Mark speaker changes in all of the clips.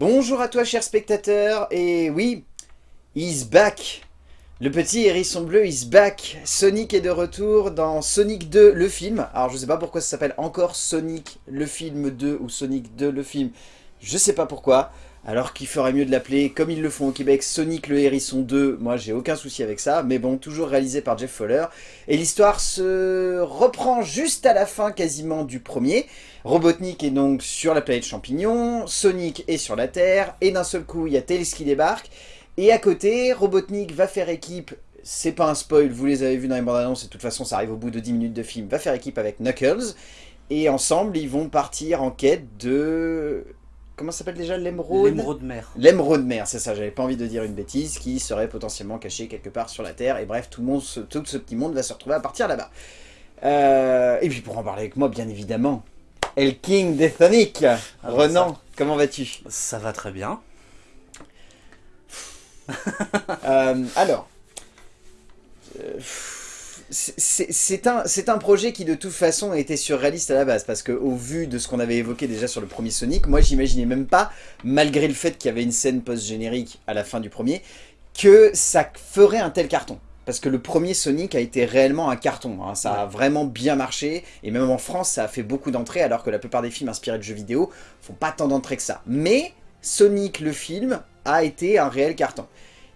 Speaker 1: Bonjour à toi cher spectateur, et oui, he's back Le petit hérisson bleu is back Sonic est de retour dans Sonic 2 le film. Alors je sais pas pourquoi ça s'appelle encore Sonic le film 2 ou Sonic 2 le film. Je sais pas pourquoi. Alors qu'il ferait mieux de l'appeler, comme ils le font au Québec, Sonic le Hérisson 2, moi j'ai aucun souci avec ça, mais bon, toujours réalisé par Jeff Fowler. Et l'histoire se reprend juste à la fin quasiment du premier. Robotnik est donc sur la planète Champignon, Sonic est sur la Terre, et d'un seul coup il y a Tails qui débarque. Et à côté, Robotnik va faire équipe, c'est pas un spoil, vous les avez vus dans les bandes annonces, et de toute façon ça arrive au bout de 10 minutes de film, va faire équipe avec Knuckles. Et ensemble, ils vont partir en quête de comment s'appelle déjà l'émeraude?
Speaker 2: L'émeraude mer.
Speaker 1: L'émeraude mer, c'est ça, j'avais pas envie de dire une bêtise, qui serait potentiellement cachée quelque part sur la Terre, et bref, tout, le monde, tout ce petit monde va se retrouver à partir là-bas. Euh, et puis pour en parler avec moi, bien évidemment, El King des Sonic Renan, comment vas-tu?
Speaker 2: Ça va très bien.
Speaker 1: euh, alors, euh, c'est un, un projet qui de toute façon était surréaliste à la base, parce qu'au vu de ce qu'on avait évoqué déjà sur le premier Sonic, moi j'imaginais même pas, malgré le fait qu'il y avait une scène post-générique à la fin du premier, que ça ferait un tel carton. Parce que le premier Sonic a été réellement un carton, hein. ça a vraiment bien marché, et même en France ça a fait beaucoup d'entrées, alors que la plupart des films inspirés de jeux vidéo font pas tant d'entrées que ça. Mais Sonic le film a été un réel carton.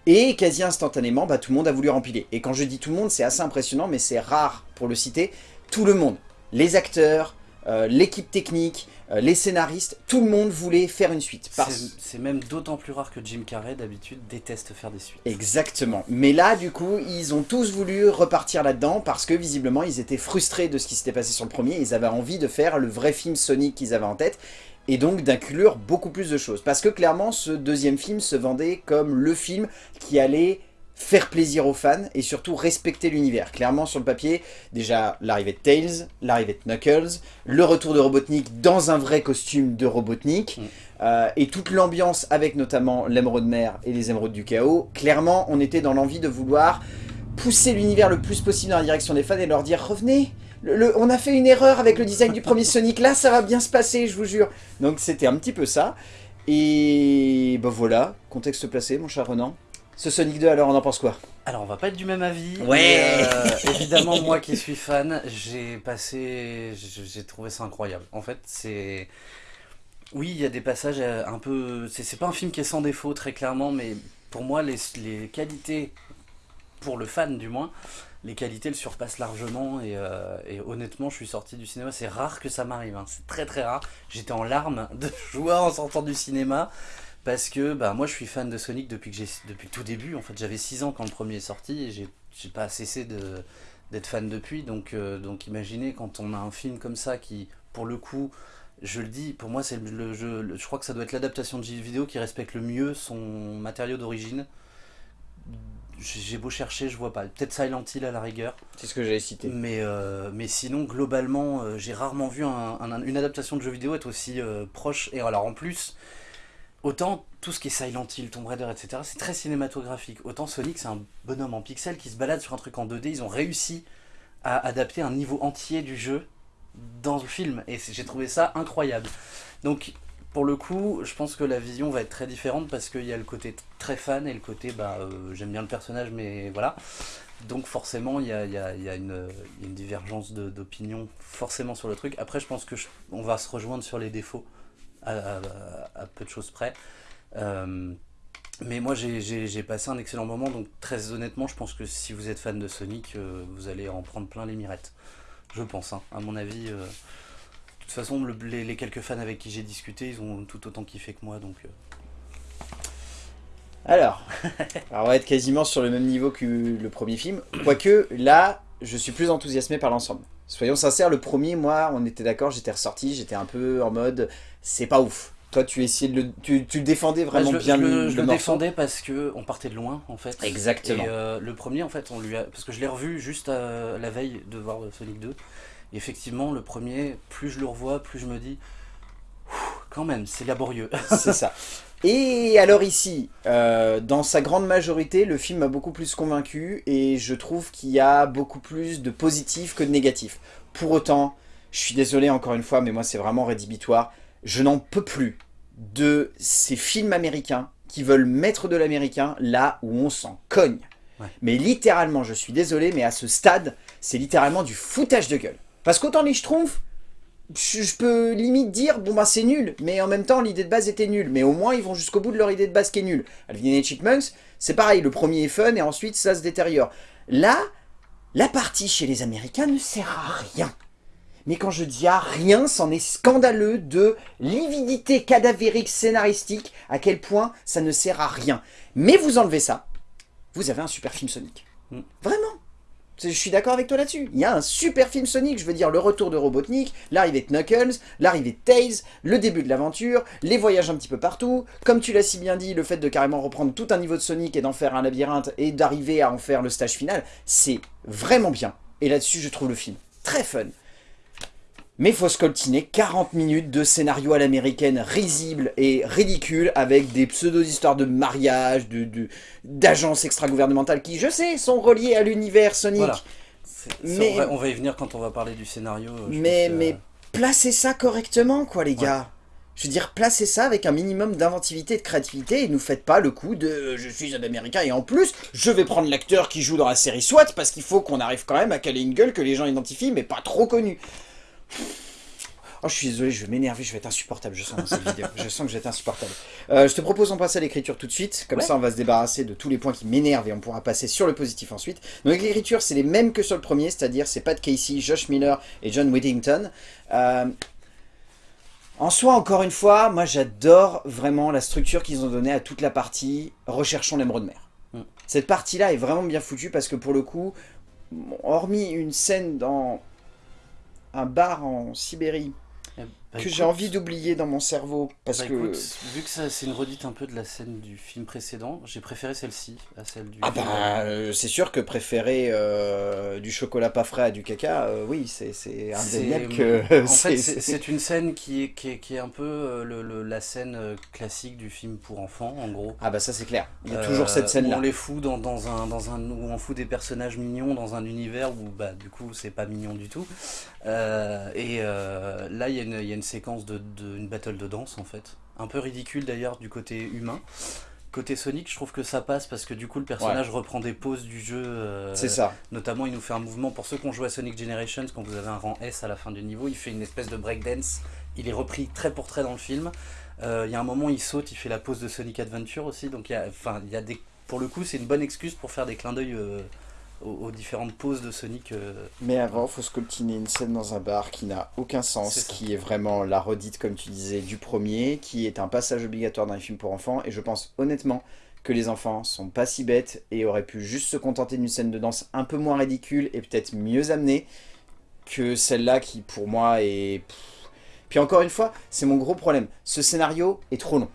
Speaker 1: Et quasi instantanément, bah, tout le monde a voulu rempiler. Et quand je dis tout le monde, c'est assez impressionnant, mais c'est rare pour le citer. Tout le monde, les acteurs, euh, l'équipe technique, euh, les scénaristes, tout le monde voulait faire une suite.
Speaker 2: C'est même d'autant plus rare que Jim Carrey, d'habitude, déteste faire des suites.
Speaker 1: Exactement. Mais là, du coup, ils ont tous voulu repartir là-dedans parce que, visiblement, ils étaient frustrés de ce qui s'était passé sur le premier. Ils avaient envie de faire le vrai film Sonic qu'ils avaient en tête et donc d'inclure beaucoup plus de choses. Parce que clairement, ce deuxième film se vendait comme le film qui allait faire plaisir aux fans et surtout respecter l'univers. Clairement sur le papier, déjà l'arrivée de Tails, l'arrivée de Knuckles, le retour de Robotnik dans un vrai costume de Robotnik, mm. euh, et toute l'ambiance avec notamment l'émeraude mer et les émeraudes du chaos. Clairement, on était dans l'envie de vouloir pousser l'univers le plus possible dans la direction des fans et leur dire « Revenez on a fait une erreur avec le design du premier Sonic, là ça va bien se passer, je vous jure. Donc c'était un petit peu ça. Et ben voilà, contexte placé mon cher Renan. Ce Sonic 2 alors on en pense quoi?
Speaker 2: Alors on va pas être du même avis.
Speaker 1: Ouais
Speaker 2: euh, Évidemment moi qui suis fan, j'ai passé... j'ai trouvé ça incroyable. En fait c'est... Oui, il y a des passages euh, un peu... C'est pas un film qui est sans défaut très clairement, mais pour moi les, les qualités, pour le fan du moins, les qualités le surpassent largement euh, et, honnêtement je suis sorti du cinéma, c'est rare que ça m'arrive, hein. c'est très très rare, j'étais en larmes de joie en sortant du cinéma parce que bah, moi je suis fan de Sonic depuis que tout début, en fait j'avais 6 ans quand le premier est sorti et j'ai pas cessé d'être fan depuis. Donc, euh, donc imaginez quand on a un film comme ça qui pour le coup je le dis, pour moi c'est le jeu, je crois que ça doit être l'adaptation de jeu vidéo qui respecte le mieux son matériau d'origine j'ai beau chercher, je vois pas. Peut-être Silent Hill à la rigueur.
Speaker 1: C'est ce que j'avais cité.
Speaker 2: Mais, euh, mais sinon, globalement, euh, j'ai rarement vu une adaptation de jeu vidéo être aussi euh, proche. Et alors en plus, autant tout ce qui est Silent Hill, Tomb Raider, etc., c'est très cinématographique. Autant Sonic, c'est un bonhomme en pixels qui se balade sur un truc en 2D. Ils ont réussi à adapter un niveau entier du jeu dans le film. Et j'ai trouvé ça incroyable. Donc pour le coup, je pense que la vision va être très différente parce qu'il y a le côté très fan et le côté bah euh, j'aime bien le personnage mais voilà. Donc forcément il y a, une, divergence d'opinion forcément sur le truc. Après je pense que on va se rejoindre sur les défauts à, peu de choses près. Euh, mais moi j'ai passé un excellent moment donc très honnêtement je pense que si vous êtes fan de Sonic euh, vous allez en prendre plein les mirettes. Je pense, hein, à mon avis. De toute façon, les, quelques fans avec qui j'ai discuté, ils ont tout autant kiffé que moi, donc... Euh.
Speaker 1: Alors, on va être quasiment sur le même niveau que le premier film, quoique là, je suis plus enthousiasmé par l'ensemble. Soyons sincères, le premier, moi, on était d'accord, j'étais ressorti, j'étais un peu en mode, c'est pas ouf. Toi, tu essayais de le, tu, tu défendais vraiment bien le,
Speaker 2: Je le, défendais parce que on partait de loin, en fait.
Speaker 1: Exactement.
Speaker 2: Et euh, le premier, en fait, on lui a, parce que je l'ai revu juste euh, la veille de voir Sonic 2 effectivement, le premier, plus je le revois, plus je me dis, quand même, c'est laborieux.
Speaker 1: c'est ça. Et alors ici, euh, dans sa grande majorité, le film m'a beaucoup plus convaincu et je trouve qu'il y a beaucoup plus de positifs que de négatifs. Pour autant, je suis désolé encore une fois, mais moi c'est vraiment rédhibitoire, je n'en peux plus de ces films américains qui veulent mettre de l'américain là où on s'en cogne.
Speaker 2: Ouais.
Speaker 1: Mais littéralement, je suis désolé, mais à ce stade, c'est littéralement du foutage de gueule. Parce qu'autant les Schtroumpfs, je, peux limite dire, bon bah c'est nul, mais en même temps l'idée de base était nulle, mais au moins ils vont jusqu'au bout de leur idée de base qui est nulle. Alvin et Chipmunks, c'est pareil, le premier est fun et ensuite ça se détériore. Là, la partie chez les Américains ne sert à rien. Mais quand je dis à rien, c'en est scandaleux de lividité cadavérique scénaristique, à quel point ça ne sert à rien. Mais vous enlevez ça, vous avez un super film Sonic.
Speaker 2: Mm.
Speaker 1: Vraiment. Je suis d'accord avec toi là-dessus. Il y a un super film Sonic, je veux dire le retour de Robotnik, l'arrivée de Knuckles, l'arrivée de Tails, le début de l'aventure, les voyages un petit peu partout. Comme tu l'as si bien dit, le fait de carrément reprendre tout un niveau de Sonic et d'en faire un labyrinthe et d'arriver à en faire le stage final, c'est vraiment bien. Et là-dessus, je trouve le film très fun. Mais faut scoltiner 40 minutes de scénario à l'américaine risible et ridicule avec des pseudo-histoires de mariage, de- de- d'agences extra-gouvernementales qui, je sais, sont reliées à l'univers Sonic.
Speaker 2: Voilà.
Speaker 1: Mais-
Speaker 2: on, va, on va y venir quand on va parler du scénario. euh,
Speaker 1: Mais,
Speaker 2: que-
Speaker 1: mais placez ça correctement, quoi, les gars. Je veux dire, placez ça avec un minimum d'inventivité et de créativité et ne faites pas le coup de euh, je suis un américain et en plus je vais prendre l'acteur qui joue dans la série SWAT parce qu'il faut qu'on arrive quand même à caler une gueule que les gens identifient mais pas trop connue. Oh, je suis désolé, je vais m'énerver, je vais être insupportable, je sens dans cette vidéo. Je sens que je vais être insupportable. Euh, je te propose qu'on passe à l'écriture tout de suite, comme
Speaker 2: Ouais.
Speaker 1: ça on va se débarrasser de tous les points qui m'énervent et on pourra passer sur le positif ensuite. Donc l'écriture, c'est les mêmes que sur le premier, c'est-à-dire c'est Pat Casey, Josh Miller et John Whittington. Euh, en soi, encore une fois, moi j'adore vraiment la structure qu'ils ont donnée à toute la partie Recherchons l'émeraude de mer.
Speaker 2: Mm.
Speaker 1: Cette partie-là est vraiment bien foutue parce que pour le coup, hormis une scène dans un bar en Sibérie
Speaker 2: Bah,
Speaker 1: que j'ai envie d'oublier dans mon cerveau parce
Speaker 2: bah,
Speaker 1: que
Speaker 2: écoute, vu que c'est une redite un peu de la scène du film précédent, j'ai préféré celle-ci à celle du.
Speaker 1: ah
Speaker 2: film.
Speaker 1: bah euh, c'est sûr que préférer euh, du chocolat pas frais à du caca, euh, oui c'est indéniable
Speaker 2: C'est-
Speaker 1: que
Speaker 2: En fait,
Speaker 1: c'est-
Speaker 2: une scène qui est, qui est, qui est un peu le- le- la scène classique du film pour enfants, en gros.
Speaker 1: ah bah ça c'est clair. Il y a toujours cette scène
Speaker 2: Où
Speaker 1: là.
Speaker 2: on les fout dans, dans un, dans un, où on fout des personnages mignons dans un univers où bah, du coup c'est pas mignon du tout. Et là il y, a une- y a une séquence de, de une battle de danse en fait. Un peu ridicule d'ailleurs du côté humain. Côté Sonic, je trouve que ça passe parce que du coup le personnage reprend des poses du jeu. euh,
Speaker 1: C'est ça.
Speaker 2: Notamment, il nous fait un mouvement. Pour ceux qui ont joué à Sonic Generations, quand vous avez un rang S à la fin du niveau, il fait une espèce de breakdance. Il est repris trait pour trait dans le film. Euh, Il y a un moment, il saute, il fait la pose de Sonic Adventure aussi. Donc, y a, enfin, il y a des, pour le coup, c'est une bonne excuse pour faire des clins d'œil euh, aux, aux différentes poses de Sonic. euh.
Speaker 1: Mais avant, faut scoltiner une scène dans un bar qui n'a aucun sens, qui est vraiment la redite, comme tu disais, du premier, qui est un passage obligatoire dans les films pour enfants. Et je pense honnêtement que les enfants sont pas si bêtes et auraient pu juste se contenter d'une scène de danse un peu moins ridicule et peut-être mieux amenée que celle-là qui, pour moi, est... Puis encore une fois, c'est mon gros problème. Ce scénario est trop long.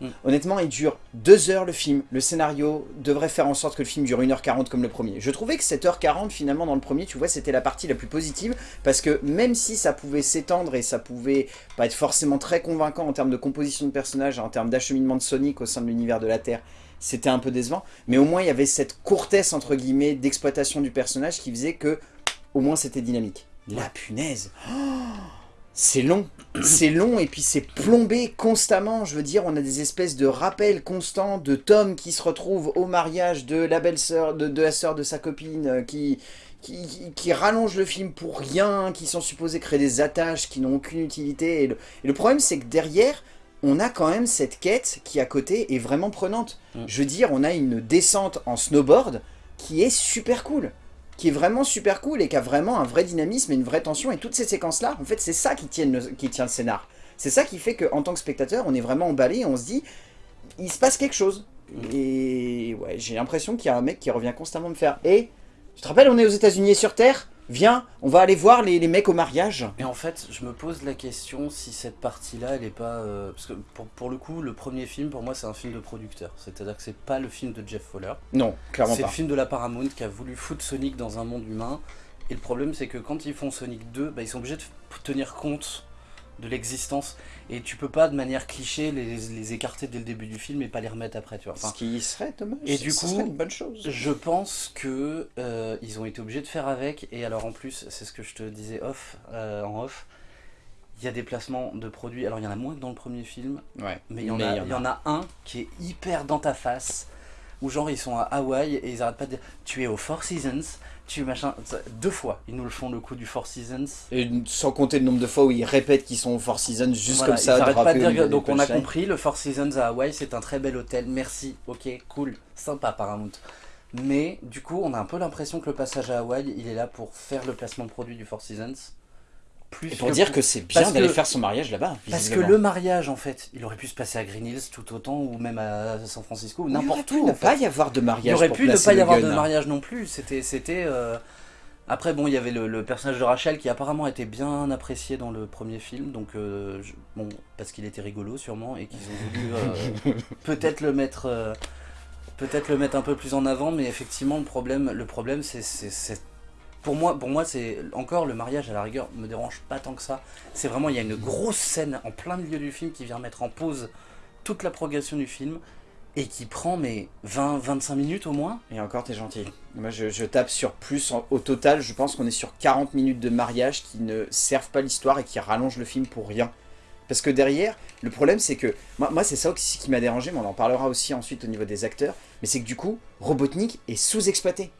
Speaker 2: Mm.
Speaker 1: Honnêtement, il dure deux heures le film. Le scénario devrait faire en sorte que le film dure 1h40 comme le premier. Je trouvais que 7h40 finalement dans le premier, tu vois, c'était la partie la plus positive parce que même si ça pouvait s'étendre et ça pouvait pas être forcément très convaincant en termes de composition de personnages, en termes d'acheminement de Sonic au sein de l'univers de la Terre, c'était un peu décevant. Mais au moins il y avait cette courtesse entre guillemets d'exploitation du personnage qui faisait que au moins c'était dynamique. La punaise Oh c'est long, c'est long et puis c'est plombé constamment. Je veux dire, on a des espèces de rappels constants de Tom qui se retrouve au mariage de la belle-sœur, de, de la sœur de sa copine, euh, qui, qui, qui, qui rallonge le film pour rien, qui sont supposés créer des attaches qui n'ont aucune utilité. Et le, et le problème, c'est que derrière, on a quand même cette quête qui à côté est vraiment prenante.
Speaker 2: Mm.
Speaker 1: Je veux dire, on a une descente en snowboard qui est super cool qui est vraiment super cool et qui a vraiment un vrai dynamisme et une vraie tension. Et toutes ces séquences-là, en fait, c'est ça qui tient, le, qui tient le scénar. C'est ça qui fait qu'en tant que spectateur, on est vraiment emballé et on se dit, il se passe quelque chose. Et ouais, j'ai l'impression qu'il y a un mec qui revient constamment me faire « Et, tu te rappelles, on est aux états unis et sur Terre? Viens, on va aller voir les, les mecs au mariage.
Speaker 2: Et en fait, je me pose la question si cette partie-là, elle est pas. euh, parce que pour, pour le coup, le premier film, pour moi, c'est un film de producteur. C'est-à-dire que c'est pas le film de Jeff Fowler. »
Speaker 1: Non, clairement
Speaker 2: C'est le
Speaker 1: pas.
Speaker 2: film de la Paramount qui a voulu foutre Sonic dans un monde humain. Et le problème, c'est que quand ils font Sonic 2, bah, ils sont obligés de tenir compte de l'existence. Et tu peux pas, de manière cliché, les, les écarter dès le début du film et pas les remettre après. Tu vois. Enfin,
Speaker 1: Ce qui serait dommage.
Speaker 2: Et du coup,
Speaker 1: serait une bonne chose.
Speaker 2: je pense que euh, ils ont été obligés de faire avec. Et alors, en plus, c'est ce que je te disais off, euh, en off. il y a des placements de produits. Alors il y en a moins que dans le premier film,
Speaker 1: Ouais.
Speaker 2: mais il y, y en a un qui est hyper dans ta face. Où genre ils sont à Hawaï et ils arrêtent pas de dire tu es au Four Seasons, tu machin. Deux fois ils nous le font le coup du Four Seasons.
Speaker 1: Et sans compter le nombre de fois où ils répètent qu'ils sont au Four Seasons juste
Speaker 2: Voilà,
Speaker 1: comme ça.
Speaker 2: ils arrêtent pas
Speaker 1: drapés
Speaker 2: de dire donc on a compris, le Four Seasons à Hawaï c'est un très bel hôtel, merci, ok, cool, sympa Paramount. Mais du coup on a un peu l'impression que le passage à Hawaï il est là pour faire le placement de produit du Four Seasons. Plus
Speaker 1: Et pour dire que c'est bien d'aller faire son mariage là-bas.
Speaker 2: Parce que le mariage, en fait, il aurait pu se passer à Green Hills tout autant, ou même à San Francisco, ou
Speaker 1: Il aurait
Speaker 2: n'importe
Speaker 1: pu
Speaker 2: où.
Speaker 1: ne pas y avoir de
Speaker 2: Il
Speaker 1: mariage.
Speaker 2: aurait
Speaker 1: pour
Speaker 2: pu ne pas y avoir de mariage non plus. C'était, c'était. euh, Après, bon, il y avait le, le personnage de Rachel qui apparemment était bien apprécié dans le premier film, donc euh, je- bon, parce qu'il était rigolo sûrement et qu'ils ont voulu euh, peut-être le mettre, euh, peut-être le mettre un peu plus en avant, mais effectivement le problème, le problème, c'est, c'est- pour moi, c'est encore le mariage à la rigueur me dérange pas tant que ça. C'est vraiment il y a une grosse scène en plein milieu du film qui vient mettre en pause toute la progression du film et qui prend mais 20-25 minutes au moins.
Speaker 1: Et encore, t'es gentil. Moi, je, tape sur plus. au total, je pense qu'on est sur 40 minutes de mariage qui ne servent pas l'histoire et qui rallongent le film pour rien. Parce que derrière, le problème, c'est que... Moi, moi c'est ça aussi qui m'a dérangé, mais on en parlera aussi ensuite au niveau des acteurs. Mais c'est que du coup, Robotnik est sous-exploité.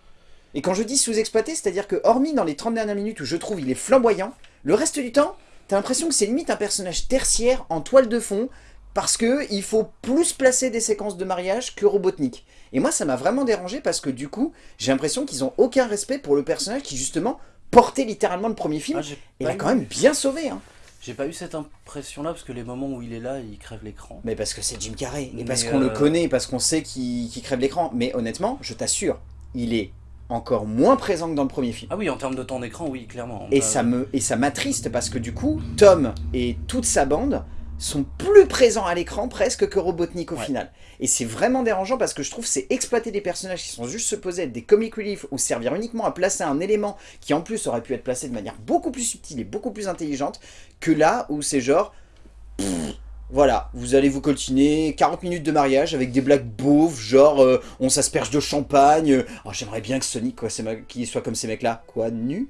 Speaker 1: Et quand je dis sous-exploité, c'est-à-dire que hormis dans les 30 dernières minutes où je trouve il est flamboyant, le reste du temps, t'as l'impression que c'est limite un personnage tertiaire en toile de fond, parce que il faut plus placer des séquences de mariage que Robotnik. Et moi, ça m'a vraiment dérangé parce que du coup, j'ai l'impression qu'ils ont aucun respect pour le personnage qui justement portait littéralement le premier film.
Speaker 2: Ah,
Speaker 1: et l'a
Speaker 2: eu-
Speaker 1: quand même bien sauvé. Hein.
Speaker 2: J'ai pas eu cette impression là parce que les moments où il est là, il crève l'écran.
Speaker 1: Mais parce que c'est Jim Carrey, et
Speaker 2: Mais,
Speaker 1: parce qu'on le
Speaker 2: euh,
Speaker 1: connaît, parce qu'on sait qu'il qu'il crève l'écran. Mais honnêtement, je t'assure, il est encore moins présent que dans le premier film.
Speaker 2: Ah oui, en termes de temps d'écran, oui, clairement.
Speaker 1: Et
Speaker 2: Euh,
Speaker 1: ça me et ça m'attriste parce que du coup, Tom et toute sa bande sont plus présents à l'écran presque que Robotnik au
Speaker 2: Ouais.
Speaker 1: final. Et c'est vraiment dérangeant parce que je trouve c'est exploiter des personnages qui sont juste supposés être des comic relief ou servir uniquement à placer un élément qui en plus aurait pu être placé de manière beaucoup plus subtile et beaucoup plus intelligente que là où c'est genre voilà, vous allez vous coltiner 40 minutes de mariage avec des blagues beaufs, genre euh, on s'asperge de champagne. euh, oh, J'aimerais bien que Sonic quoi, qu'il soit comme ces mecs-là. Quoi, nu?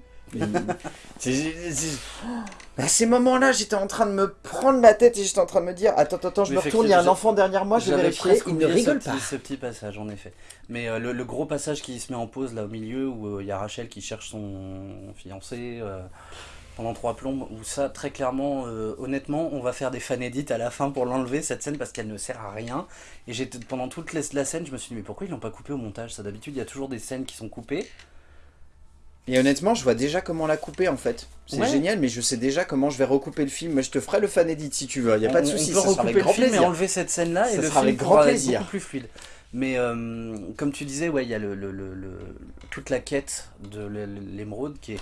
Speaker 1: À ces moments-là, j'étais en train de me prendre la tête et j'étais en train de me dire Attends, attends, je me retourne, il y a un enfant derrière moi, je vais vérifier. Il ne rigole pas.
Speaker 2: petit, ce petit passage, en effet. Mais euh, le, le gros passage qui se met en pause là au milieu où euh, il y a Rachel qui cherche son fiancé euh, pendant trois plombes, où ça, très clairement, euh, honnêtement, on va faire des fan edits à la fin pour l'enlever cette scène parce qu'elle ne sert à rien. Et j'étais pendant toute la, scène, je me suis dit, mais pourquoi ils l'ont pas coupé au montage? Ça d'habitude, il y a toujours des scènes qui sont coupées.
Speaker 1: Et honnêtement, je vois déjà comment la couper en fait. C'est
Speaker 2: Ouais.
Speaker 1: génial, mais je sais déjà comment je vais recouper le film. Je te ferai le fan edit si tu veux, il n'y a pas de souci, ça sera
Speaker 2: recouper
Speaker 1: avec
Speaker 2: le
Speaker 1: grand
Speaker 2: film et
Speaker 1: plaisir.
Speaker 2: enlever cette scène-là et
Speaker 1: Ça
Speaker 2: le
Speaker 1: sera
Speaker 2: film
Speaker 1: avec grand plaisir.
Speaker 2: beaucoup plus fluide. Mais euh, comme tu disais, ouais, il y a le, le- le- le- toute la quête de l'é- l'émeraude qui est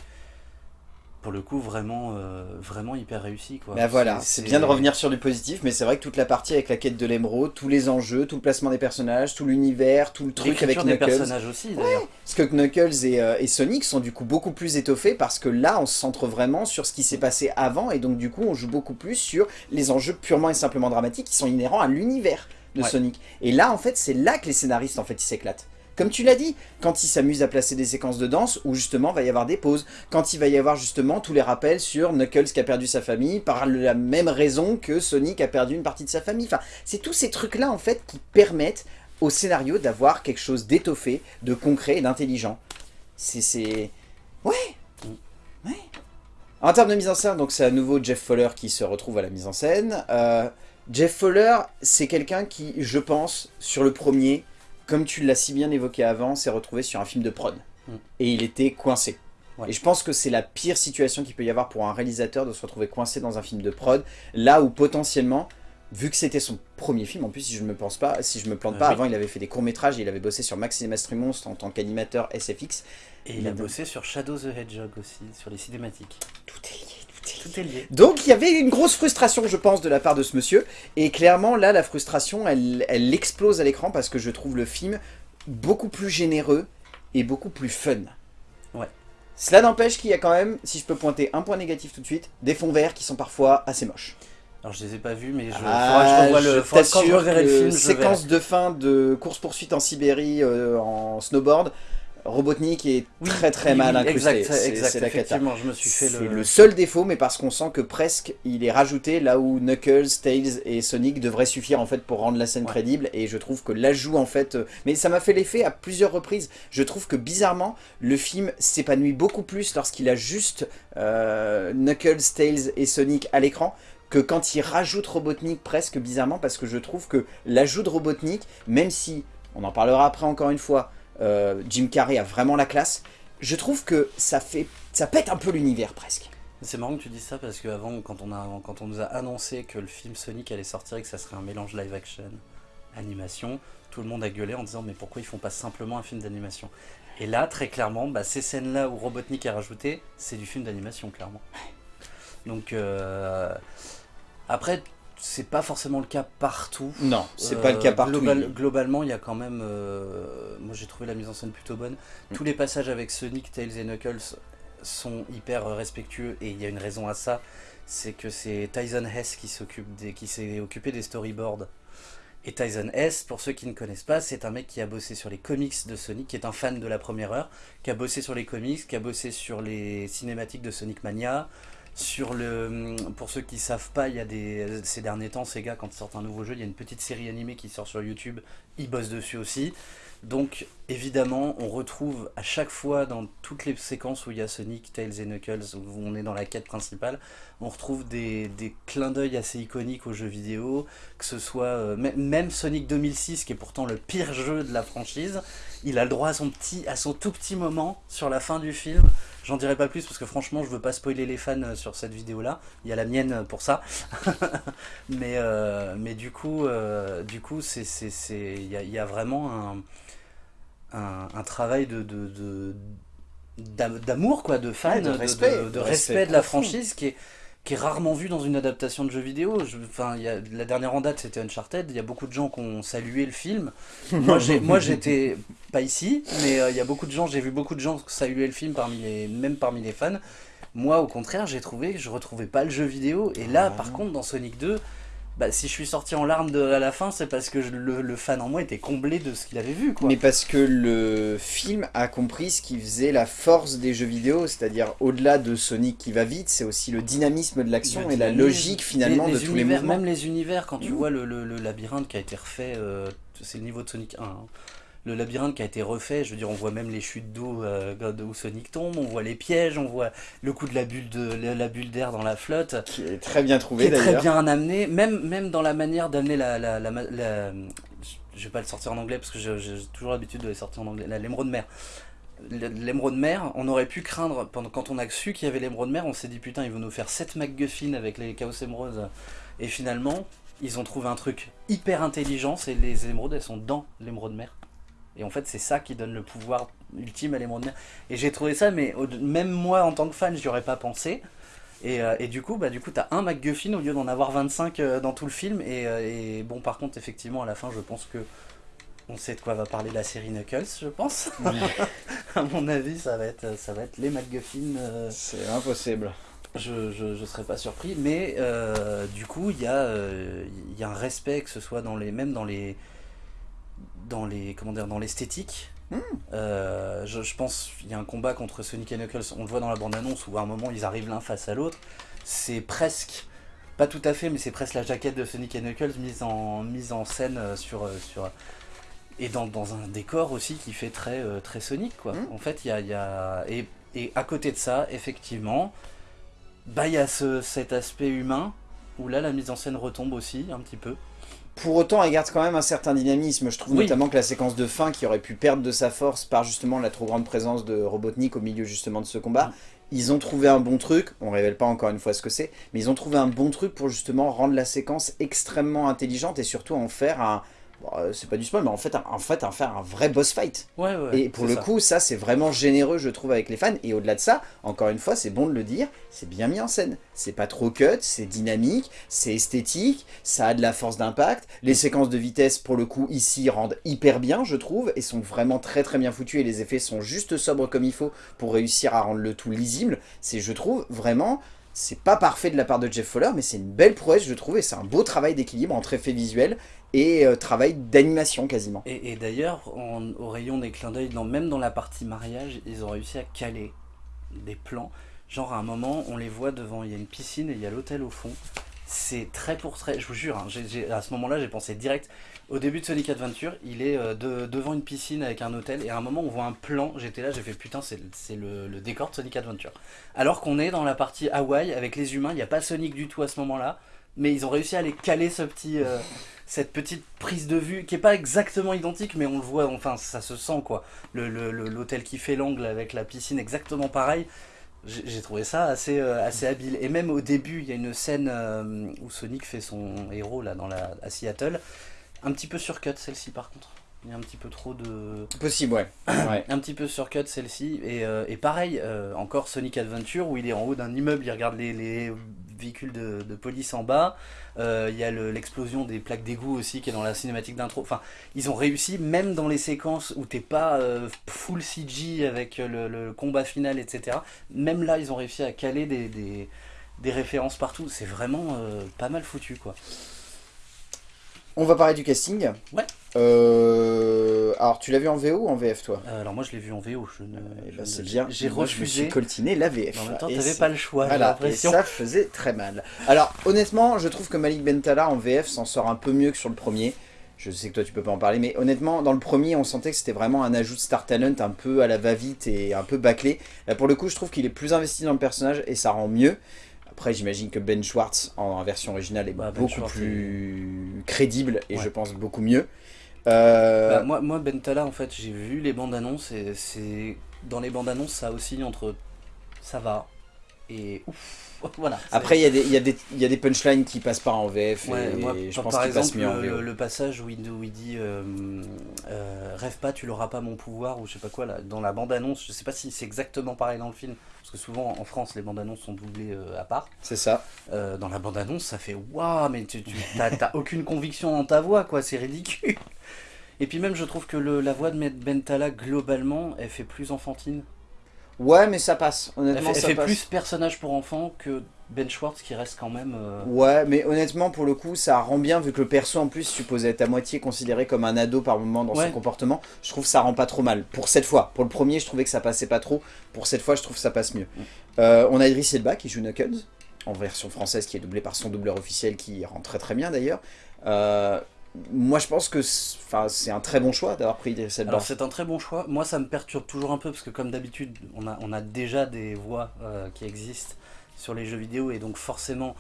Speaker 2: pour le coup vraiment, euh, vraiment hyper réussie. Quoi.
Speaker 1: Bah voilà, c'est bien de revenir sur du positif, mais c'est vrai que toute la partie avec la quête de l'émeraude, tous les enjeux, tout le placement des personnages, tout l'univers, tout le truc avec
Speaker 2: L'écriture des
Speaker 1: Knuckles.
Speaker 2: personnages aussi d'ailleurs.
Speaker 1: Parce que Knuckles et, euh, et Sonic sont du coup beaucoup plus étoffés parce que là on se centre vraiment sur ce qui s'est passé avant et donc du coup on joue beaucoup plus sur les enjeux purement et simplement dramatiques qui sont inhérents à l'univers de
Speaker 2: Ouais.
Speaker 1: Sonic. Et là en fait c'est là que les scénaristes en fait ils s'éclatent. Comme tu l'as dit, quand ils s'amusent à placer des séquences de danse où justement va y avoir des pauses, quand il va y avoir justement tous les rappels sur Knuckles qui a perdu sa famille par la même raison que Sonic a perdu une partie de sa famille. Enfin, c'est tous ces trucs là en fait qui permettent au scénario d'avoir quelque chose d'étoffé, de concret et d'intelligent. C'est... c'est- Ouais Ouais En termes de mise en scène, donc c'est à nouveau Jeff Fowler qui se retrouve à la mise en scène. Euh, Jeff Fowler, c'est quelqu'un qui, je pense, sur le premier, comme tu l'as si bien évoqué avant, s'est retrouvé sur un film de prod.
Speaker 2: Mm.
Speaker 1: Et il était coincé.
Speaker 2: Ouais.
Speaker 1: Et je pense que c'est la pire situation qu'il peut y avoir pour un réalisateur de se retrouver coincé dans un film de prod, là où potentiellement, vu que c'était son premier film, en plus si je ne me pense pas, si je me plante
Speaker 2: Euh,
Speaker 1: pas,
Speaker 2: oui.
Speaker 1: avant il avait fait des courts métrages et il avait bossé sur Maximus Monstre en tant qu'animateur SFX.
Speaker 2: Et il a bossé sur Shadow the Hedgehog aussi, sur les cinématiques.
Speaker 1: Tout est lié. Tout est lié. Donc il y avait une grosse frustration, je pense, de la part de ce monsieur. Et clairement, là, la frustration, elle, elle explose à l'écran parce que je trouve le film beaucoup plus généreux et beaucoup plus fun.
Speaker 2: Ouais.
Speaker 1: Cela n'empêche qu'il y a quand même, si je peux pointer un point négatif tout de suite, des fonds verts qui sont parfois assez moches.
Speaker 2: Alors je les ai pas vus, mais je,
Speaker 1: Ah,
Speaker 2: que je revoie le.
Speaker 1: je
Speaker 2: faudra quand je reverrai le
Speaker 1: que
Speaker 2: film, je
Speaker 1: séquence de fin de course-poursuite en Sibérie euh, en snowboard, Robotnik est très très mal incrusté.
Speaker 2: Exact, exact c'est la effectivement, je me suis fait
Speaker 1: le... le seul défaut, mais parce qu'on sent que presque il est rajouté là où Knuckles, Tails et Sonic devraient suffire en fait pour rendre la scène crédible, et je trouve que l'ajout en fait... Euh, mais ça m'a fait l'effet à plusieurs reprises. Je trouve que bizarrement, le film s'épanouit beaucoup plus lorsqu'il a juste euh, Knuckles, Tails et Sonic à l'écran, que quand il rajoute Robotnik presque bizarrement, parce que je trouve que l'ajout de Robotnik, même si, on en parlera après encore une fois, euh, Jim Carrey a vraiment la classe, je trouve que ça fait ça pète un peu l'univers presque.
Speaker 2: C'est marrant que tu dises ça parce qu'avant, quand, on a, quand on nous a annoncé que le film Sonic allait sortir et que ça serait un mélange live-action, animation, tout le monde a gueulé en disant mais pourquoi ils font pas simplement un film d'animation? Et là, très clairement, bah, ces scènes-là où Robotnik est rajouté, c'est du film d'animation, clairement. Donc, euh, après, c'est pas forcément le cas partout.
Speaker 1: Non, c'est pas le cas partout.
Speaker 2: globalement, il y a quand même... Euh, moi, j'ai trouvé la mise en scène plutôt bonne. Mm. Tous les passages avec Sonic, Tails et Knuckles sont hyper respectueux et il y a une raison à ça. C'est que c'est Tyson Hess qui s'est occupé des storyboards. Et Tyson Hess, pour ceux qui ne connaissent pas, c'est un mec qui a bossé sur les comics de Sonic, qui est un fan de la première heure, qui a bossé sur les comics, qui a bossé sur les cinématiques de Sonic Mania, sur le, pour ceux qui savent pas, il y a des, ces derniers temps, gars, quand ils sortent un nouveau jeu, il y a une petite série animée qui sort sur YouTube, ils bossent dessus aussi. Donc évidemment, on retrouve à chaque fois dans toutes les séquences où il y a Sonic, Tails et Knuckles, où on est dans la quête principale, on retrouve des, des clins d'œil assez iconiques aux jeux vidéo, que ce soit euh, même Sonic 2006, qui est pourtant le pire jeu de la franchise, il a le droit à son, petit, à son tout petit moment sur la fin du film. J'en dirai pas plus parce que franchement je veux pas spoiler les fans euh, sur cette vidéo là. Il y a la mienne euh, pour ça. mais, mais du coup, du coup c'est il y a, y a, vraiment un un, travail de, d'amour quoi de fan de respect de, respect, de la franchise qui est qui est rarement vu dans une adaptation de jeu vidéo. enfin, y a, la dernière en date, c'était Uncharted. Il y a beaucoup de gens qui ont salué le film. moi, j'étais pas ici, mais euh, il y a beaucoup de gens. J'ai vu beaucoup de gens saluer le film parmi les, même parmi les fans. Moi, au contraire, j'ai trouvé que je retrouvais pas le jeu vidéo. Et là, par contre, dans Sonic 2, bah, si je suis sorti en larmes de, à la fin, c'est parce que le, fan en moi était comblé de ce qu'il avait vu. Quoi.
Speaker 1: Mais parce que le film a compris ce qui faisait la force des jeux vidéo, c'est-à-dire au-delà de Sonic qui va vite, c'est aussi le dynamisme de l'action et la logique finalement de tous les mouvements.
Speaker 2: Même les univers, quand tu mmh. vois le, labyrinthe qui a été refait, euh, c'est le niveau de Sonic 1, le labyrinthe qui a été refait, je veux dire, on voit même les chutes d'eau euh, où Sonic tombe, on voit les pièges, on voit le coup de la bulle de la bulle d'air dans la flotte.
Speaker 1: Qui est très bien trouvé
Speaker 2: d'ailleurs. très bien amené, même, même dans la manière d'amener la, la, la, Je vais pas le sortir en anglais parce que j'ai toujours l'habitude de les sortir en anglais. L'émeraude mer. L'émeraude mer, on aurait pu craindre, pendant, quand on a su qu'il y avait l'émeraude mer, on s'est dit putain, ils vont nous faire 7 MacGuffin avec les Chaos Emeraudes. Et finalement, ils ont trouvé un truc hyper intelligent, c'est les émeraudes, elles sont dans l'émeraude mer. Et en fait, c'est ça qui donne le pouvoir ultime à l'émeraude mer. Et j'ai trouvé ça, mais même moi, en tant que fan, j'y aurais pas pensé. Et, euh, et, du coup, bah, du coup, t'as un MacGuffin au lieu d'en avoir 25 euh, dans tout le film. Euh, et, bon, par contre, effectivement, à la fin, je pense que on sait de quoi va parler la série Knuckles, je pense. à mon avis, ça va être, ça va être les MacGuffin.
Speaker 1: C'est impossible.
Speaker 2: Je, je, je, serais pas surpris, mais du coup, il y, a, y a un respect, que ce soit dans les, même dans les, dans les comment dire dans l'esthétique. Hmm. Euh, je, je, pense qu'il y a un combat contre Sonic et Knuckles, on le voit dans la bande-annonce où à un moment ils arrivent l'un face à l'autre. C'est presque, pas tout à fait, mais c'est presque la jaquette de Sonic et Knuckles mise en, mise en scène euh, sur, euh, sur, et dans, dans, un décor aussi qui fait très, très Sonic quoi. Hmm. En fait, il y a, y a et, et, à côté de ça, effectivement, bah il y a ce, cet aspect humain où là la mise en scène retombe aussi un petit peu.
Speaker 1: Pour autant, elle garde quand même un certain dynamisme. Je trouve notamment que la séquence de fin, qui aurait pu perdre de sa force par justement la trop grande présence de Robotnik au milieu justement de ce combat, ils ont trouvé un bon truc, on révèle pas encore une fois ce que c'est, mais ils ont trouvé un bon truc pour justement rendre la séquence extrêmement intelligente et surtout en faire un, euh, c'est pas du spoil, mais en fait, en fait, en faire un vrai boss fight.
Speaker 2: Ouais, ouais,
Speaker 1: et pour le coup, ça, c'est vraiment généreux, je trouve, avec les fans. Et au-delà de ça, encore une fois, c'est bon de le dire, c'est bien mis en scène. C'est pas trop cut, c'est dynamique, c'est esthétique, ça a de la force d'impact. Les séquences de vitesse, pour le coup, ici, rendent hyper bien, je trouve, et sont vraiment très très bien foutues. Et les effets sont juste sobres comme il faut pour réussir à rendre le tout lisible. C'est, je trouve, vraiment C'est pas parfait de la part de Jeff Fowler, mais c'est une belle prouesse, je trouve, et c'est un beau travail d'équilibre entre effets visuels et euh, travail d'animation quasiment.
Speaker 2: Et, d'ailleurs, au rayon des clins d'œil, même dans la partie mariage, ils ont réussi à caler des plans. Genre à un moment, on les voit devant, il y a une piscine et il y a l'hôtel au fond. C'est très pour très, je vous jure, hein, à ce moment-là j'ai pensé direct, au début de Sonic Adventure, il est euh, devant une piscine avec un hôtel et à un moment on voit un plan, j'étais là, j'ai fait putain c'est le, décor de Sonic Adventure. Alors qu'on est dans la partie Hawaï avec les humains, il n'y a pas Sonic du tout à ce moment-là, mais ils ont réussi à aller caler ce petit, euh, cette petite prise de vue qui est pas exactement identique mais on le voit, enfin ça se sent quoi. L'hôtel qui fait l'angle avec la piscine exactement pareil. J'ai trouvé ça assez, euh, assez habile. Et même au début, il y a une scène euh, où Sonic fait son héros là, dans la, à Seattle. Un petit peu surcut celle-ci par contre. Il y a un petit peu trop de...
Speaker 1: Possible, ouais.
Speaker 2: un petit peu surcut celle-ci. Et, euh, et, pareil, encore Sonic Adventure où il est en haut d'un immeuble, il regarde les, les véhicules de, de, police en bas. Il y a l'explosion des plaques d'égout aussi qui est dans la cinématique d'intro. Enfin, ils ont réussi, même dans les séquences où t'es pas full CG avec le, combat final, etc. Même là, ils ont réussi à caler des, des, des références partout. C'est vraiment pas mal foutu, quoi.
Speaker 1: On va parler du casting.
Speaker 2: Ouais.
Speaker 1: Euh, alors, tu l'as vu en VO ou en VF, toi
Speaker 2: euh, Alors, moi, je l'ai vu en VO. Je ne...
Speaker 1: Eh ben, c'est bien.
Speaker 2: J'ai refusé.
Speaker 1: Je me suis coltiné la VF.
Speaker 2: En même temps, t'avais pas le choix.
Speaker 1: Voilà, et ça faisait très mal. Alors, honnêtement, je trouve que Malik Bentala en VF s'en sort un peu mieux que sur le premier. Je sais que toi, tu peux pas en parler, mais honnêtement, dans le premier, on sentait que c'était vraiment un ajout de Star Talent un peu à la va-vite et un peu bâclé. Là, pour le coup, je trouve qu'il est plus investi dans le personnage et ça rend mieux. Après, j'imagine que Ben Schwartz, en, version originale, est bah, ben beaucoup plus crédible et je pense beaucoup mieux.
Speaker 2: Euh, bah, moi, moi, Ben Tala, en fait, j'ai vu les bandes annonces et c'est dans les bandes annonces, ça aussi entre ça va et ouf. Voilà,
Speaker 1: Après, il y, a des, y, a des, y a des punchlines qui passent pas en VF et, je pense
Speaker 2: par exemple,
Speaker 1: mieux en
Speaker 2: le, le, passage où il, il dit euh, euh, Rêve pas, tu l'auras pas mon pouvoir » ou je sais pas quoi, là, dans la bande-annonce, je sais pas si c'est exactement pareil dans le film, parce que souvent en France les bandes annonces sont doublées euh, à part.
Speaker 1: C'est ça.
Speaker 2: Dans la bande annonce ça fait waouh mais tu, tu t'as aucune conviction dans ta voix quoi, c'est ridicule. Et puis même je trouve que le, la voix de Bentala globalement elle fait plus enfantine.
Speaker 1: Ouais mais ça passe, honnêtement
Speaker 2: elle
Speaker 1: fait,
Speaker 2: plus personnage pour enfant que Ben Schwartz qui reste quand même... Euh,
Speaker 1: ouais mais honnêtement pour le coup ça rend bien vu que le perso en plus supposé être à moitié considéré comme un ado par moment dans son comportement. Je trouve que ça rend pas trop mal pour cette fois. Pour le premier je trouvais que ça passait pas trop, pour cette fois je trouve que ça passe mieux. Mm. Euh, on a Idris Elba qui joue Knuckles en version française qui est doublé par son doubleur officiel qui rend très très bien d'ailleurs. Euh, moi je pense que c'est un très bon choix d'avoir pris Idris Elba.
Speaker 2: Alors c'est un très bon choix, moi ça me perturbe toujours un peu parce que comme d'habitude on a, on a déjà des voix euh, qui existent sur les jeux vidéo et donc forcément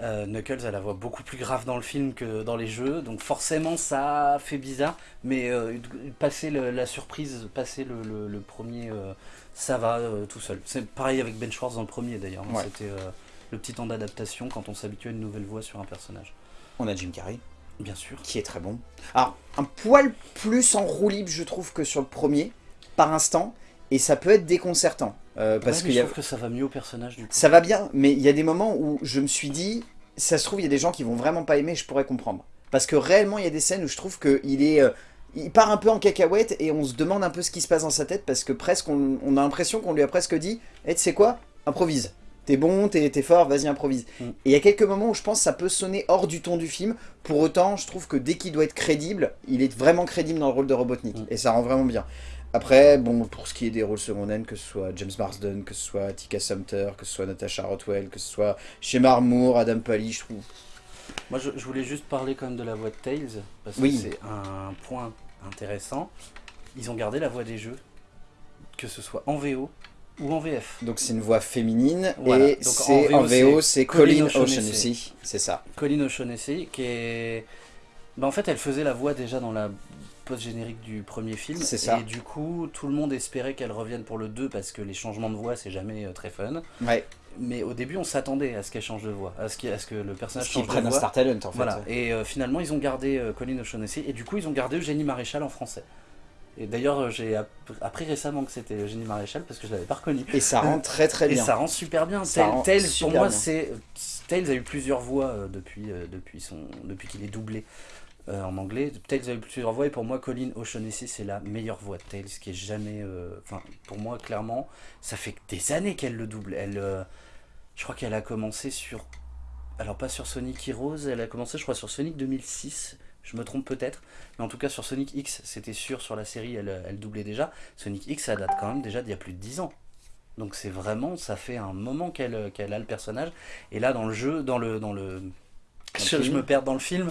Speaker 2: euh, Knuckles a la voix beaucoup plus grave dans le film que dans les jeux donc forcément ça fait bizarre mais euh, passer la surprise, passer le, premier ça va tout seul. C'est pareil avec Ben Schwartz dans le premier d'ailleurs, hein. c'était le petit temps d'adaptation quand on s'habitue à une nouvelle voix sur un personnage.
Speaker 1: On a Jim Carrey.
Speaker 2: Bien sûr.
Speaker 1: Qui est très bon. Alors, un poil plus en roue libre, je trouve, que sur le premier, par instant, et ça peut être déconcertant.
Speaker 2: Euh, parce que je trouve que ça va mieux au personnage, du coup.
Speaker 1: Ça va bien, mais il y a des moments où je me suis dit, ça se trouve, il y a des gens qui vont vraiment pas aimer, je pourrais comprendre. Parce que réellement, il y a des scènes où je trouve qu'il est... Euh, il part un peu en cacahuète et on se demande un peu ce qui se passe dans sa tête parce que presque on, a l'impression qu'on lui a presque dit Eh, tu sais quoi? Improvise t'es bon, t'es fort, vas-y improvise. Mm. Et il y a quelques moments où je pense que ça peut sonner hors du ton du film. Pour autant, je trouve que dès qu'il doit être crédible, il est vraiment crédible dans le rôle de Robotnik. Mm. Et ça rend vraiment bien. Après, bon, pour ce qui est des rôles secondaires, que ce soit James Marsden, que ce soit Tika Sumter, que ce soit Natasha Rothwell, que ce soit Shemar Moore, Adam Pally, je trouve...
Speaker 2: Moi, je, voulais juste parler quand même de la voix de Tails, parce que c'est un point intéressant. Ils ont gardé la voix des jeux, que ce soit en VO ou en VF.
Speaker 1: Donc c'est une voix féminine et c'est en, VO c'est Colin O'Shaughnessy, c'est ça.
Speaker 2: Colin O'Shaughnessy qui est... Bah, en fait elle faisait la voix déjà dans la post-générique du premier film.
Speaker 1: C'est ça.
Speaker 2: Et du coup tout le monde espérait qu'elle revienne pour le 2 parce que les changements de voix c'est jamais euh, très fun.
Speaker 1: Ouais.
Speaker 2: Mais au début on s'attendait à ce qu'elle change de voix, à ce, à ce que le personnage change de
Speaker 1: voix. un Star Talent en fait.
Speaker 2: Voilà. Et euh, finalement ils ont gardé euh, Colin O'Shaughnessy et du coup ils ont gardé Eugénie Maréchal en français. Et d'ailleurs, j'ai appris récemment que c'était Eugénie Maréchal parce que je l'avais pas reconnu.
Speaker 1: Et ça rend très très bien.
Speaker 2: Et ça rend super bien. Tails, pour moi, c'est Tails a eu plusieurs voix euh, depuis euh, depuis son depuis qu'il est doublé euh, en anglais. Tails a eu plusieurs voix et pour moi, Colin O'Shaughnessy c'est la meilleure voix de Tails qui est jamais. Enfin, pour moi, clairement, ça fait des années qu'elle le double. Elle Je crois qu'elle a commencé sur... Alors pas sur Sonic Heroes, elle a commencé je crois sur Sonic 2006, je me trompe peut-être, mais en tout cas sur Sonic X, c'était sûr sur la série, elle, elle doublait déjà. Sonic X, ça date quand même déjà d'il y a plus de 10 ans. Donc c'est vraiment, ça fait un moment qu'elle a le personnage. Et là dans le jeu, dans le... Dans le je, je me perds dans le film.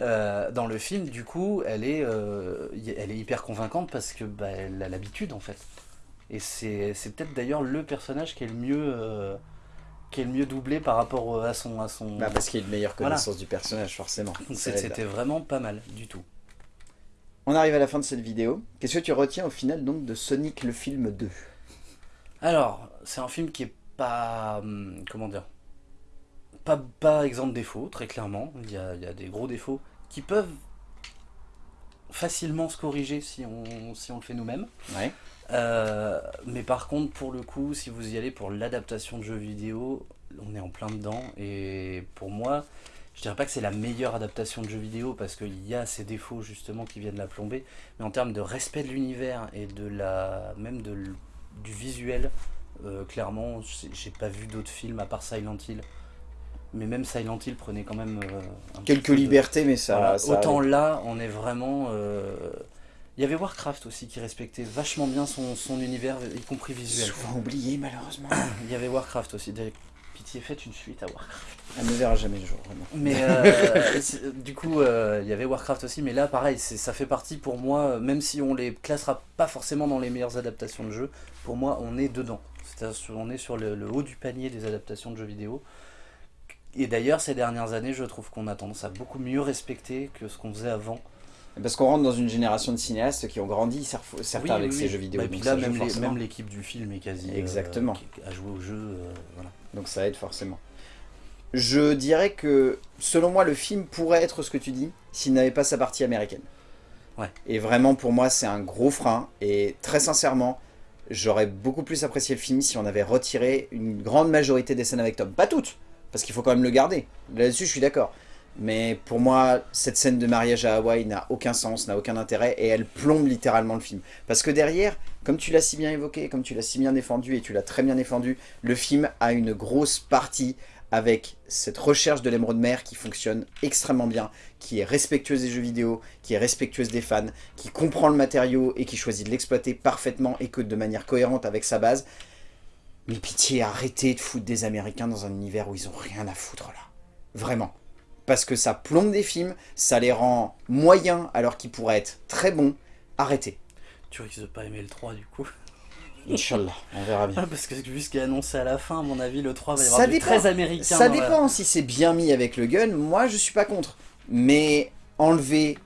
Speaker 2: Euh, dans le film, du coup, elle est, euh, elle est hyper convaincante parce que bah, elle a l'habitude en fait. Et c'est peut-être d'ailleurs le personnage qui est le mieux, euh, qui est le mieux doublé par rapport à son... À son...
Speaker 1: Bah parce qu'il a une meilleure connaissance du personnage, forcément.
Speaker 2: C'était vraiment pas mal, du tout.
Speaker 1: On arrive à la fin de cette vidéo. Qu'est-ce que tu retiens au final donc de Sonic le film 2
Speaker 2: Alors, c'est un film qui est pas... Hum, comment dire pas, pas exempt de défauts, très clairement. Il y, a, il y a des gros défauts qui peuvent facilement se corriger si on, si on le fait nous-mêmes.
Speaker 1: Ouais.
Speaker 2: Euh, mais par contre, pour le coup, si vous y allez pour l'adaptation de jeux vidéo, on est en plein dedans. Et pour moi, je dirais pas que c'est la meilleure adaptation de jeux vidéo parce qu'il y a ces défauts justement qui viennent la plomber. Mais en termes de respect de l'univers et de la même de, du visuel, euh, clairement, j'ai pas vu d'autres films à part Silent Hill. Mais même Silent Hill prenait quand même euh,
Speaker 1: quelques libertés, mais ça,
Speaker 2: voilà.
Speaker 1: ça
Speaker 2: Autant là, on est vraiment. Euh, il y avait Warcraft aussi qui respectait vachement bien son, son univers, y compris visuel.
Speaker 1: Souvent oublié malheureusement.
Speaker 2: Il y avait Warcraft aussi. Pitié, faites une suite à Warcraft.
Speaker 1: Elle ne verra jamais le jour, vraiment.
Speaker 2: Mais euh, du coup, euh, il y avait Warcraft aussi, mais là, pareil, ça fait partie pour moi, même si on les classera pas forcément dans les meilleures adaptations de jeux, pour moi, on est dedans. C'est-à-dire, on est sur le, le, haut du panier des adaptations de jeux vidéo. Et d'ailleurs, ces dernières années, je trouve qu'on a tendance à beaucoup mieux respecter que ce qu'on faisait avant.
Speaker 1: Parce qu'on rentre dans une génération de cinéastes qui ont grandi, certains
Speaker 2: oui,
Speaker 1: avec
Speaker 2: oui.
Speaker 1: ces jeux vidéo.
Speaker 2: Bah, et puis là, même l'équipe du film est quasi
Speaker 1: Exactement.
Speaker 2: Euh, à jouer au jeu. Euh, voilà.
Speaker 1: Donc ça aide forcément. Je dirais que, selon moi, le film pourrait être ce que tu dis, s'il n'avait pas sa partie américaine.
Speaker 2: Ouais.
Speaker 1: Et vraiment, pour moi, c'est un gros frein. Et très sincèrement, j'aurais beaucoup plus apprécié le film si on avait retiré une grande majorité des scènes avec Tom. Pas toutes, parce qu'il faut quand même le garder. Là-dessus, je suis d'accord. Mais pour moi, cette scène de mariage à Hawaï n'a aucun sens, n'a aucun intérêt, et elle plombe littéralement le film. Parce que derrière, comme tu l'as si bien évoqué, comme tu l'as si bien défendu, et tu l'as très bien défendu, le film a une grosse partie avec cette recherche de l'émeraude mer qui fonctionne extrêmement bien, qui est respectueuse des jeux vidéo, qui est respectueuse des fans, qui comprend le matériau et qui choisit de l'exploiter parfaitement et que de manière cohérente avec sa base. Mais pitié, arrêtez de foutre des Américains dans un univers où ils ont rien à foutre là. Vraiment parce que ça plombe des films, ça les rend moyens alors qu'ils pourraient être très bons. Arrêtez.
Speaker 2: Tu risques de pas aimer le 3 du coup
Speaker 1: Inch'Allah, on verra bien.
Speaker 2: Ah, parce que vu ce qui est annoncé à la fin, à mon avis, le 3 va y avoir ça du dépend. très américain.
Speaker 1: Ça dépend la... si c'est bien mis avec le gun, moi je suis pas contre. Mais enlever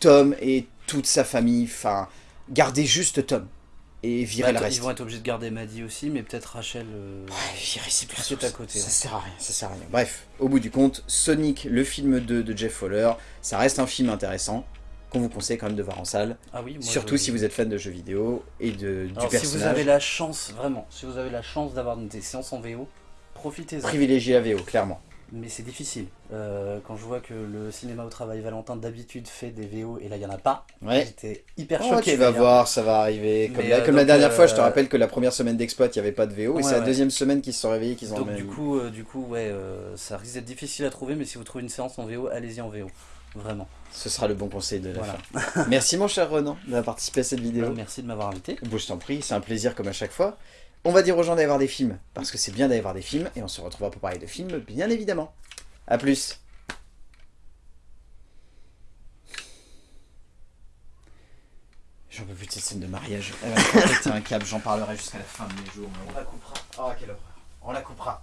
Speaker 1: Tom et toute sa famille, enfin, garder juste Tom et virer
Speaker 2: bah,
Speaker 1: le reste.
Speaker 2: Ils vont être obligés de garder Maddy aussi, mais peut-être Rachel. Euh...
Speaker 1: Ouais, virer c'est plus
Speaker 2: à côté.
Speaker 1: Ça ouais. sert à rien, ça sert à rien. Bref, au bout du compte, Sonic, le film 2 de Jeff Fowler, ça reste un film intéressant qu'on vous conseille quand même de voir en salle.
Speaker 2: Ah oui, moi
Speaker 1: Surtout
Speaker 2: je...
Speaker 1: si vous êtes fan de jeux vidéo et de,
Speaker 2: Alors,
Speaker 1: du personnage.
Speaker 2: Si vous avez la chance, vraiment, si vous avez la chance d'avoir des séances en VO, profitez-en.
Speaker 1: Privilégiez la VO, clairement.
Speaker 2: Mais c'est difficile. Euh, quand je vois que le cinéma au travail Valentin d'habitude fait des VO et là il n'y en a pas,
Speaker 1: ouais.
Speaker 2: j'étais hyper
Speaker 1: oh,
Speaker 2: choqué.
Speaker 1: Tu vas voir, ça va arriver. Comme, la,
Speaker 2: euh,
Speaker 1: comme la
Speaker 2: donc,
Speaker 1: dernière fois, je te
Speaker 2: euh,
Speaker 1: rappelle que la première semaine d'exploit, il n'y avait pas de VO.
Speaker 2: Ouais,
Speaker 1: et c'est la deuxième semaine qu'ils se sont réveillés qu'ils ont
Speaker 2: Donc du coup, du coup, ouais, ça risque d'être difficile à trouver, mais si vous trouvez une séance en VO, allez-y en VO. Vraiment.
Speaker 1: Ce sera le bon conseil de la
Speaker 2: Voilà.
Speaker 1: fin. Merci mon cher Renan d'avoir participé à cette vidéo.
Speaker 2: Merci de m'avoir invité.
Speaker 1: Bon, je t'en prie, c'est un plaisir comme à chaque fois. On va dire aux gens d'aller voir des films, parce que c'est bien d'aller voir des films, et on se retrouvera pour parler de films, bien évidemment. A plus J'en peux plus de cette scène de mariage. Elle un câble, j'en parlerai jusqu'à la fin de mes jours. On la coupera. Oh, quelle horreur. On la coupera.